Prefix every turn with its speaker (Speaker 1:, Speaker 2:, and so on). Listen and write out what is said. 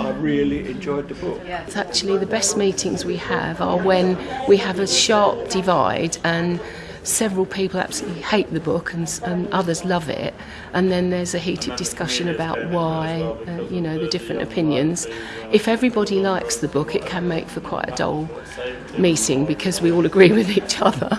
Speaker 1: I really enjoyed the book.
Speaker 2: It's actually the best meetings we have are when we have a sharp divide and several people absolutely hate the book and, and others love it. And then there's a heated discussion about why uh, you know the different opinions. If everybody likes the book it can make for quite a dull meeting because we all agree with each other.